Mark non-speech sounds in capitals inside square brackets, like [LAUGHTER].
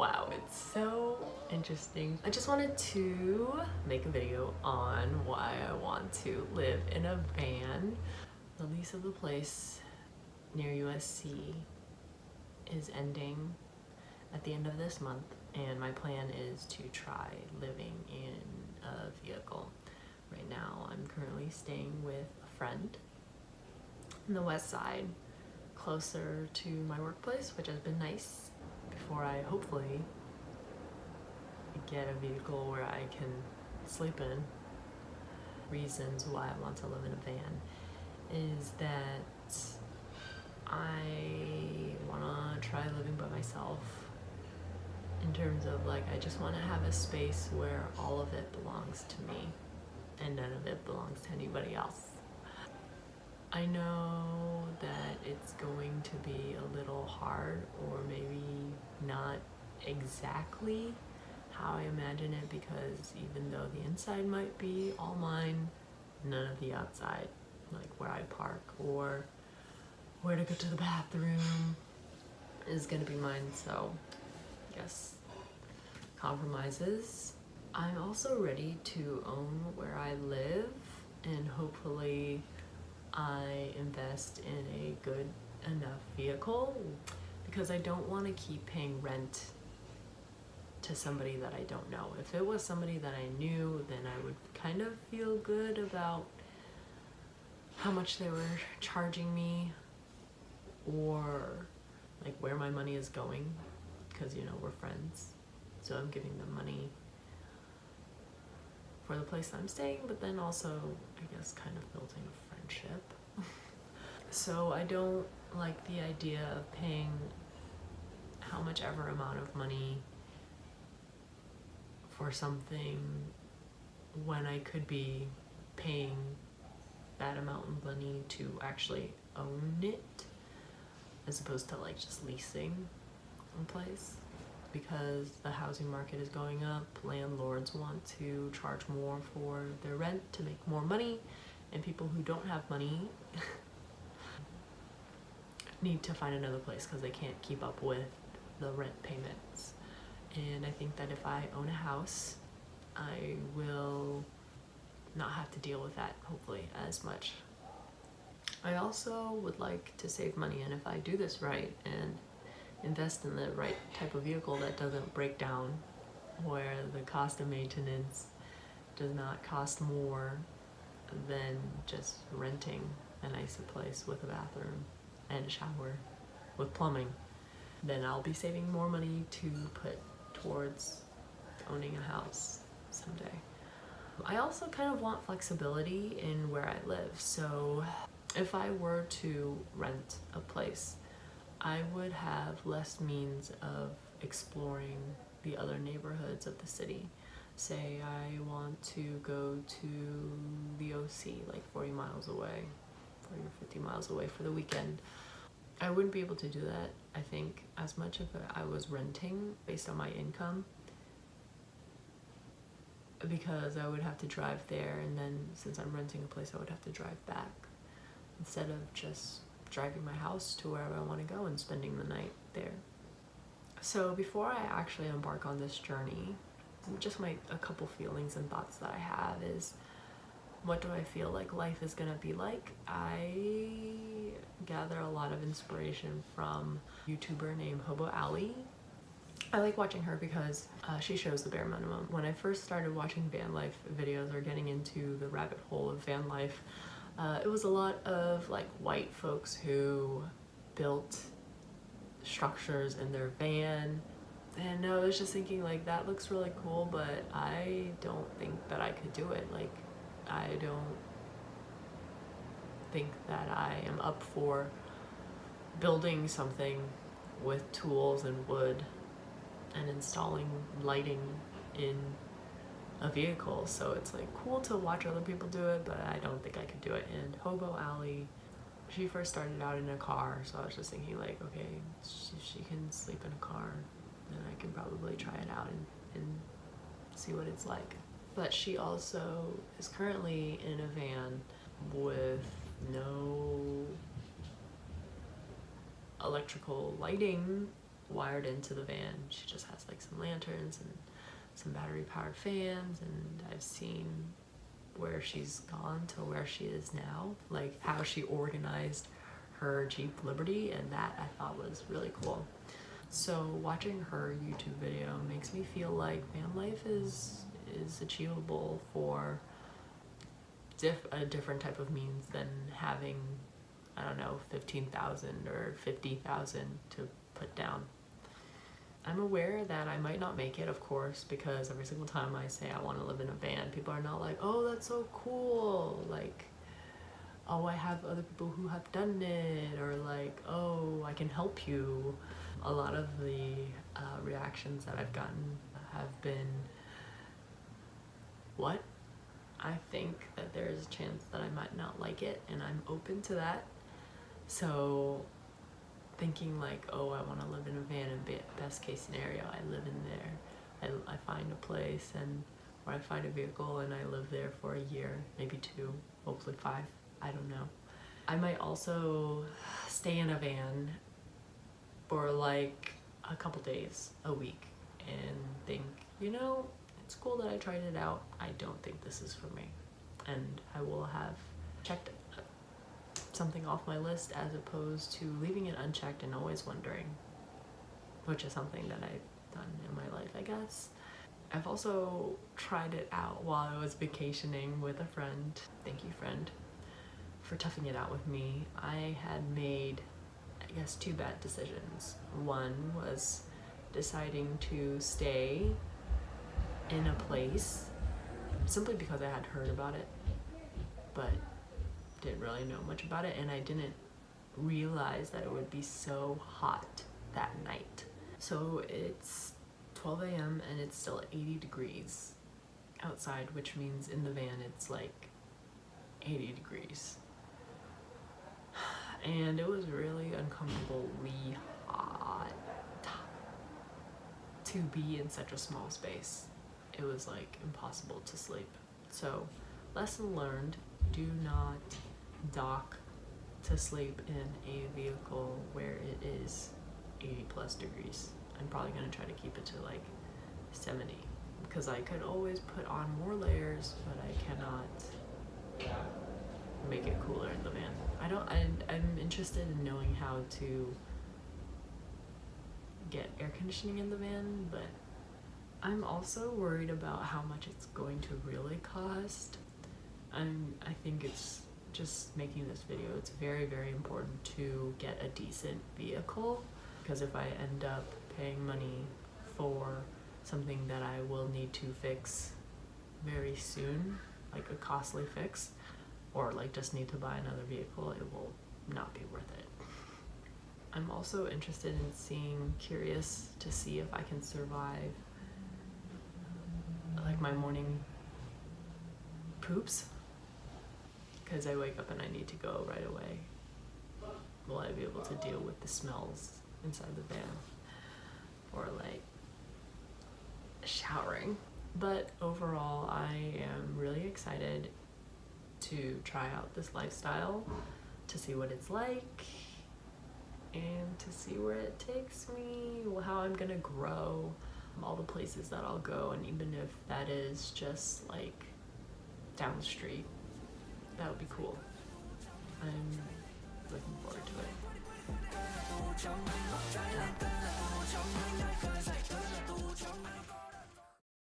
Wow, it's so interesting. I just wanted to make a video on why I want to live in a van. The lease of the place near USC is ending at the end of this month and my plan is to try living in a vehicle. Right now I'm currently staying with a friend in the west side closer to my workplace which has been nice before I hopefully get a vehicle where I can sleep in. Reasons why I want to live in a van is that I want to try living by myself in terms of like I just want to have a space where all of it belongs to me and none of it belongs to anybody else. I know that it's going to be a little hard or maybe not exactly how I imagine it because even though the inside might be all mine, none of the outside, like where I park or where to go to the bathroom is gonna be mine, so guess compromises. I'm also ready to own where I live and hopefully I invest in a good enough vehicle because I don't want to keep paying rent to somebody that I don't know. If it was somebody that I knew, then I would kind of feel good about how much they were charging me or like where my money is going because you know we're friends so I'm giving them money for the place I'm staying but then also I guess kind of building a friendship so I don't like the idea of paying how much ever amount of money for something when I could be paying that amount of money to actually own it as opposed to like just leasing a place. Because the housing market is going up landlords want to charge more for their rent to make more money and people who don't have money [LAUGHS] need to find another place because they can't keep up with the rent payments. And I think that if I own a house I will not have to deal with that hopefully as much. I also would like to save money and if I do this right and invest in the right type of vehicle that doesn't break down where the cost of maintenance does not cost more than just renting a nicer place with a bathroom and a shower with plumbing then I'll be saving more money to put towards owning a house someday. I also kind of want flexibility in where I live so if I were to rent a place, I would have less means of exploring the other neighborhoods of the city. Say I want to go to the OC, like 40 miles away, 40 or 50 miles away for the weekend. I wouldn't be able to do that, I think, as much if I was renting based on my income because I would have to drive there and then since I'm renting a place I would have to drive back instead of just driving my house to wherever I want to go and spending the night there. So before I actually embark on this journey, just my a couple feelings and thoughts that I have is what do I feel like life is gonna be like? I gather a lot of inspiration from YouTuber named Hobo Ali. I like watching her because uh, she shows the bare minimum. When I first started watching van life videos or getting into the rabbit hole of van life, uh, it was a lot of like white folks who built structures in their van and I was just thinking like that looks really cool but I don't think that I could do it. Like I don't think that I am up for building something with tools and wood and installing lighting in a vehicle. So it's like cool to watch other people do it but I don't think I could do it. And Hobo Ali she first started out in a car so I was just thinking like okay she, she can sleep in a car then I can probably try it out and, and see what it's like but she also is currently in a van with no electrical lighting wired into the van. She just has like some lanterns and some battery powered fans and I've seen where she's gone to where she is now, like how she organized her Jeep Liberty and that I thought was really cool. So watching her YouTube video makes me feel like van life is is achievable for diff a different type of means than having I don't know 15,000 or 50,000 to put down. I'm aware that I might not make it, of course, because every single time I say I want to live in a van, people are not like, oh, that's so cool. Like, oh, I have other people who have done it, or like, oh, I can help you. A lot of the uh, reactions that I've gotten have been, what? I think that there is a chance that I might not like it, and I'm open to that. So thinking like, oh, I want to live in a van and best case scenario, I live in there. I, I find a place and or I find a vehicle and I live there for a year, maybe two, hopefully five, I don't know. I might also stay in a van for like a couple days, a week, and think, you know, it's cool that I tried it out. I don't think this is for me. And I will have checked uh, something off my list as opposed to leaving it unchecked and always wondering, which is something that I've done in my life, I guess. I've also tried it out while I was vacationing with a friend. Thank you, friend, for toughing it out with me. I had made, I guess, two bad decisions. One was deciding to stay in a place simply because I had heard about it, but didn't really know much about it and I didn't realize that it would be so hot that night. So it's 12 a.m. and it's still 80 degrees outside, which means in the van it's like 80 degrees. And it was really uncomfortably hot to be in such a small space. It was like impossible to sleep. So lesson learned, do not dock to sleep in a vehicle where it is 80 plus degrees. I'm probably gonna try to keep it to like 70 because I could always put on more layers, but I cannot make it cooler in the van. I don't, I, I'm interested in knowing how to get air conditioning in the van, but I'm also worried about how much it's going to really cost. I'm, I think it's just making this video, it's very, very important to get a decent vehicle because if I end up paying money for something that I will need to fix very soon, like a costly fix, or like just need to buy another vehicle, it will not be worth it. I'm also interested in seeing, curious to see if I can survive like my morning poops because I wake up and I need to go right away. Will I be able to deal with the smells inside the van or like showering? But overall, I am really excited to try out this lifestyle, to see what it's like, and to see where it takes me, how I'm gonna grow, all the places that I'll go, and even if that is just like down the street, that would be cool. I'm looking forward to it.